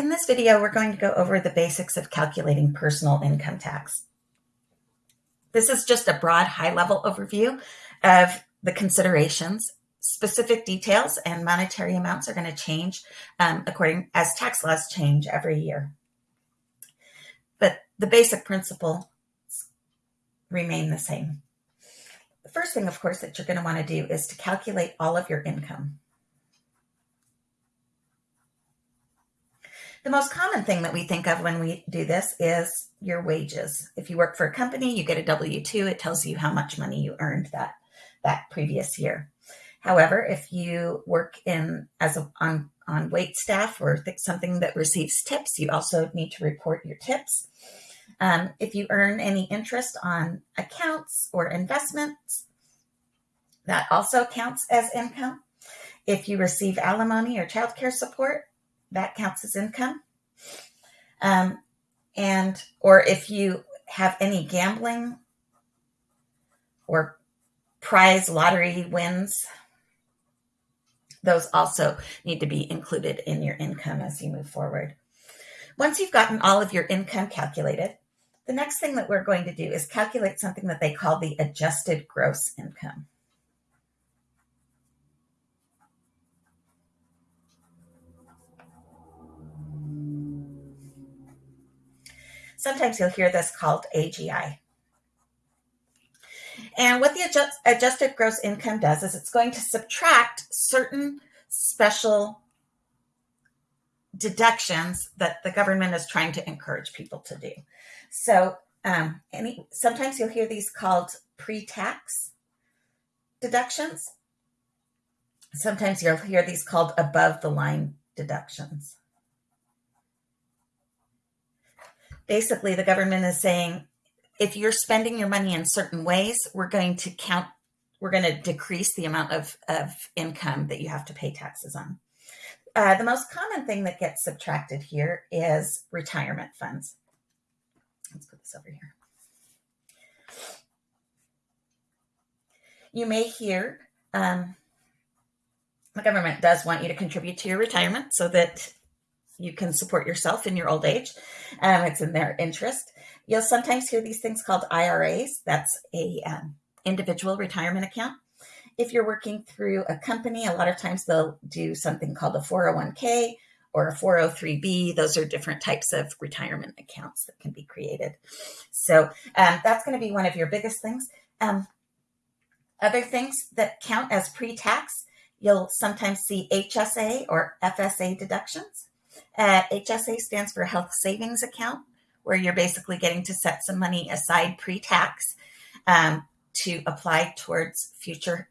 In this video, we're going to go over the basics of calculating personal income tax. This is just a broad high-level overview of the considerations. Specific details and monetary amounts are going to change um, according as tax laws change every year. But the basic principles remain the same. The first thing, of course, that you're going to want to do is to calculate all of your income. The most common thing that we think of when we do this is your wages. If you work for a company, you get a W-2. It tells you how much money you earned that, that previous year. However, if you work in as a, on, on wait staff or something that receives tips, you also need to report your tips. Um, if you earn any interest on accounts or investments, that also counts as income. If you receive alimony or child care support, that counts as income. Um, and, or if you have any gambling or prize lottery wins, those also need to be included in your income as you move forward. Once you've gotten all of your income calculated, the next thing that we're going to do is calculate something that they call the adjusted gross income. Sometimes you'll hear this called AGI. And what the adjust, adjusted gross income does is it's going to subtract certain special deductions that the government is trying to encourage people to do. So um, any sometimes you'll hear these called pre-tax deductions. Sometimes you'll hear these called above the line deductions. Basically the government is saying if you're spending your money in certain ways, we're going to count, we're going to decrease the amount of, of income that you have to pay taxes on. Uh, the most common thing that gets subtracted here is retirement funds. Let's put this over here. You may hear um, the government does want you to contribute to your retirement so that you can support yourself in your old age. Um, it's in their interest. You'll sometimes hear these things called IRAs. That's a um, individual retirement account. If you're working through a company, a lot of times they'll do something called a 401k or a 403b. Those are different types of retirement accounts that can be created. So um, that's going to be one of your biggest things. Um, other things that count as pre-tax, you'll sometimes see HSA or FSA deductions. Uh, HSA stands for Health Savings Account, where you're basically getting to set some money aside pre-tax um, to apply towards future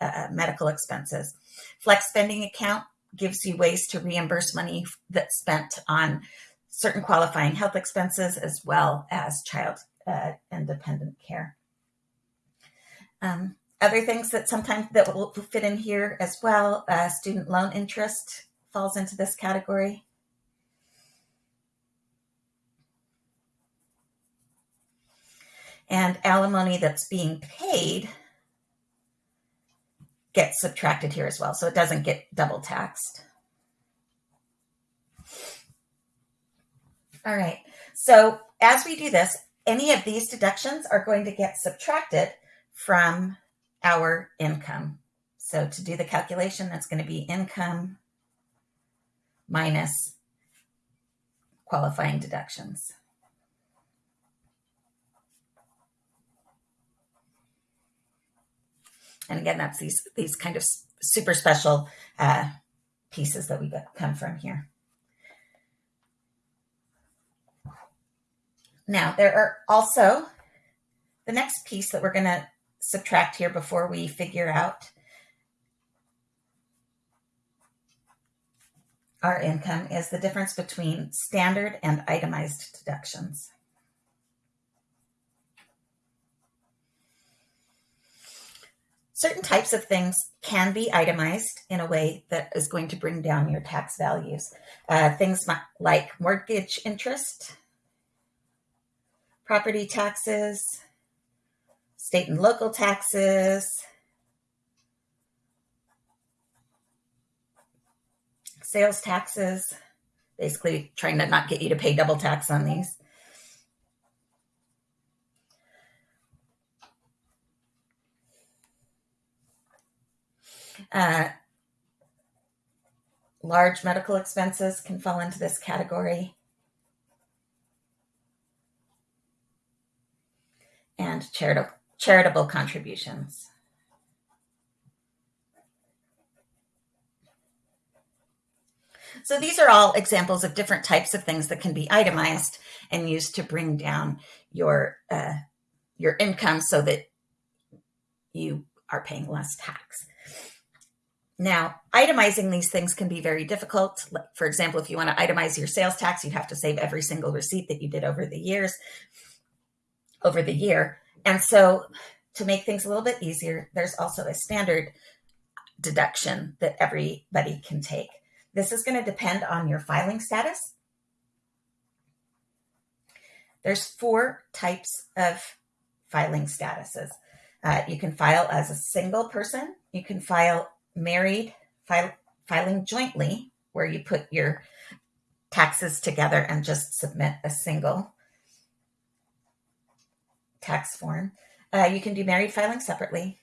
uh, medical expenses. Flex Spending Account gives you ways to reimburse money that's spent on certain qualifying health expenses as well as child uh, and dependent care. Um, other things that sometimes that will fit in here as well, uh, student loan interest falls into this category. And alimony that's being paid gets subtracted here as well. So it doesn't get double taxed. All right. So as we do this, any of these deductions are going to get subtracted from our income. So to do the calculation, that's going to be income minus qualifying deductions. And again, that's these, these kind of super special uh, pieces that we come from here. Now, there are also the next piece that we're going to subtract here before we figure out our income is the difference between standard and itemized deductions. Certain types of things can be itemized in a way that is going to bring down your tax values. Uh, things like mortgage interest, property taxes, state and local taxes, sales taxes, basically trying to not get you to pay double tax on these. Uh, large medical expenses can fall into this category. And charitable, charitable contributions. So these are all examples of different types of things that can be itemized and used to bring down your uh, your income so that you are paying less tax. Now, itemizing these things can be very difficult. For example, if you want to itemize your sales tax, you have to save every single receipt that you did over the years, over the year. And so to make things a little bit easier, there's also a standard deduction that everybody can take. This is going to depend on your filing status. There's four types of filing statuses. Uh, you can file as a single person. You can file married, filing jointly, where you put your taxes together and just submit a single tax form. Uh, you can do married filing separately.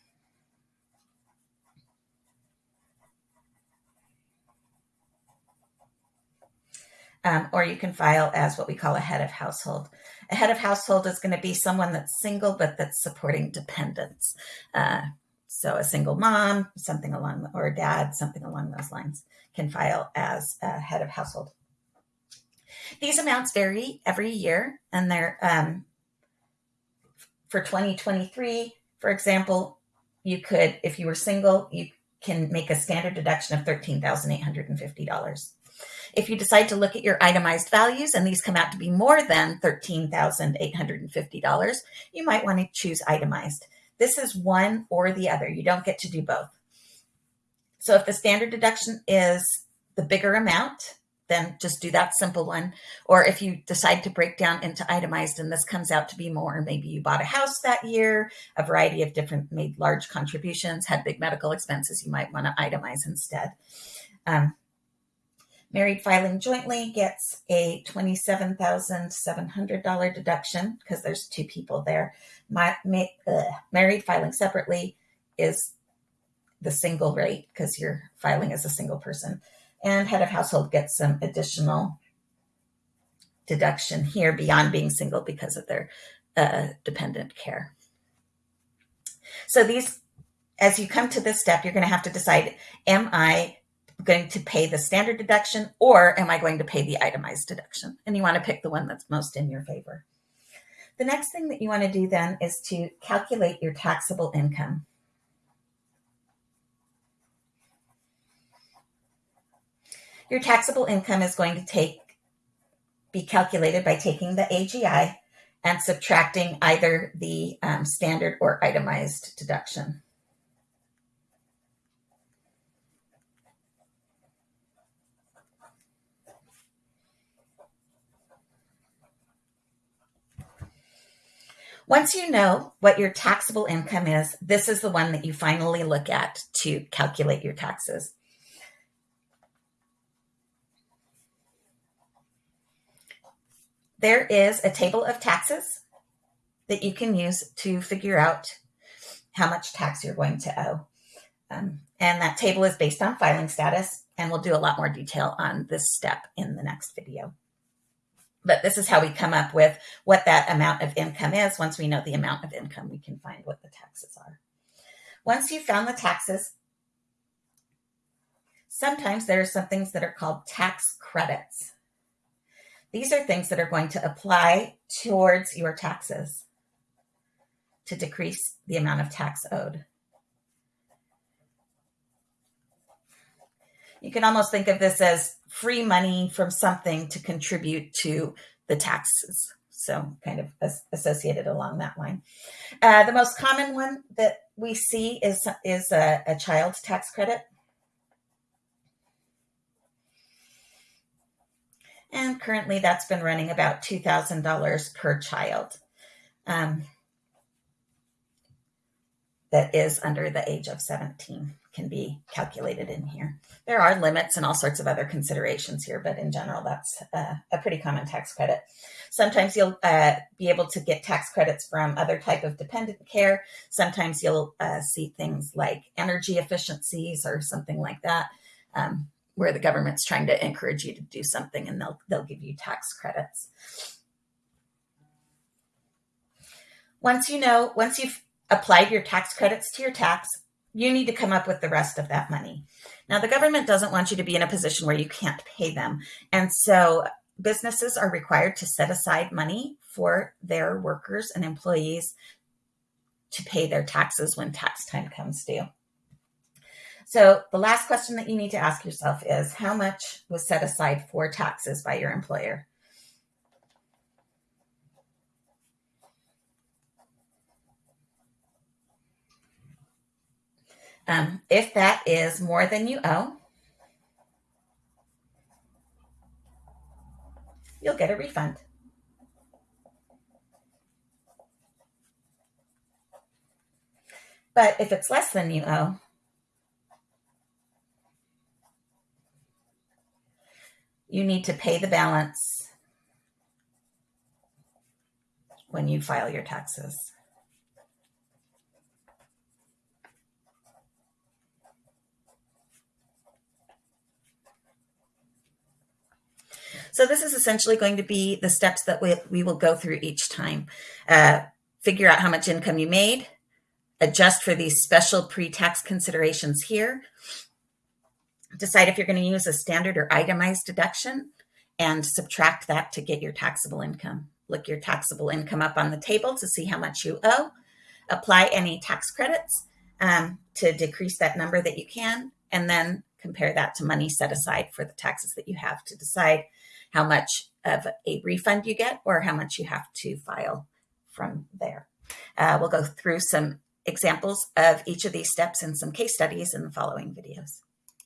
Um, or you can file as what we call a head of household. A head of household is going to be someone that's single but that's supporting dependents. Uh, so a single mom, something along, or a dad, something along those lines, can file as a head of household. These amounts vary every year, and they're um, for 2023, for example, you could, if you were single, you can make a standard deduction of $13,850. If you decide to look at your itemized values and these come out to be more than $13,850, you might want to choose itemized. This is one or the other. You don't get to do both. So if the standard deduction is the bigger amount, then just do that simple one. Or if you decide to break down into itemized and this comes out to be more, maybe you bought a house that year, a variety of different, made large contributions, had big medical expenses, you might want to itemize instead. Um, married filing jointly gets a $27,700 deduction because there's two people there. My, uh, married filing separately is the single rate because you're filing as a single person and head of household gets some additional deduction here beyond being single because of their uh, dependent care. So these, as you come to this step, you're going to have to decide, am I going to pay the standard deduction or am I going to pay the itemized deduction? And you want to pick the one that's most in your favor. The next thing that you want to do then is to calculate your taxable income. Your taxable income is going to take be calculated by taking the AGI and subtracting either the um, standard or itemized deduction. Once you know what your taxable income is, this is the one that you finally look at to calculate your taxes. there is a table of taxes that you can use to figure out how much tax you're going to owe. Um, and that table is based on filing status, and we'll do a lot more detail on this step in the next video. But this is how we come up with what that amount of income is. Once we know the amount of income, we can find what the taxes are. Once you've found the taxes, sometimes there are some things that are called tax credits. These are things that are going to apply towards your taxes to decrease the amount of tax owed. You can almost think of this as free money from something to contribute to the taxes. So, kind of associated along that line. Uh, the most common one that we see is, is a, a child tax credit. And currently that's been running about $2,000 per child um, that is under the age of 17. can be calculated in here. There are limits and all sorts of other considerations here, but in general, that's uh, a pretty common tax credit. Sometimes you'll uh, be able to get tax credits from other type of dependent care. Sometimes you'll uh, see things like energy efficiencies or something like that, um, where the government's trying to encourage you to do something and they'll, they'll give you tax credits. Once you know, once you've applied your tax credits to your tax, you need to come up with the rest of that money. Now, the government doesn't want you to be in a position where you can't pay them. And so businesses are required to set aside money for their workers and employees to pay their taxes when tax time comes due. So the last question that you need to ask yourself is how much was set aside for taxes by your employer? Um, if that is more than you owe, you'll get a refund. But if it's less than you owe, you need to pay the balance when you file your taxes. So this is essentially going to be the steps that we, we will go through each time. Uh, figure out how much income you made, adjust for these special pre-tax considerations here, decide if you're going to use a standard or itemized deduction, and subtract that to get your taxable income. Look your taxable income up on the table to see how much you owe, apply any tax credits um, to decrease that number that you can, and then compare that to money set aside for the taxes that you have to decide how much of a refund you get or how much you have to file from there. Uh, we'll go through some examples of each of these steps and some case studies in the following videos.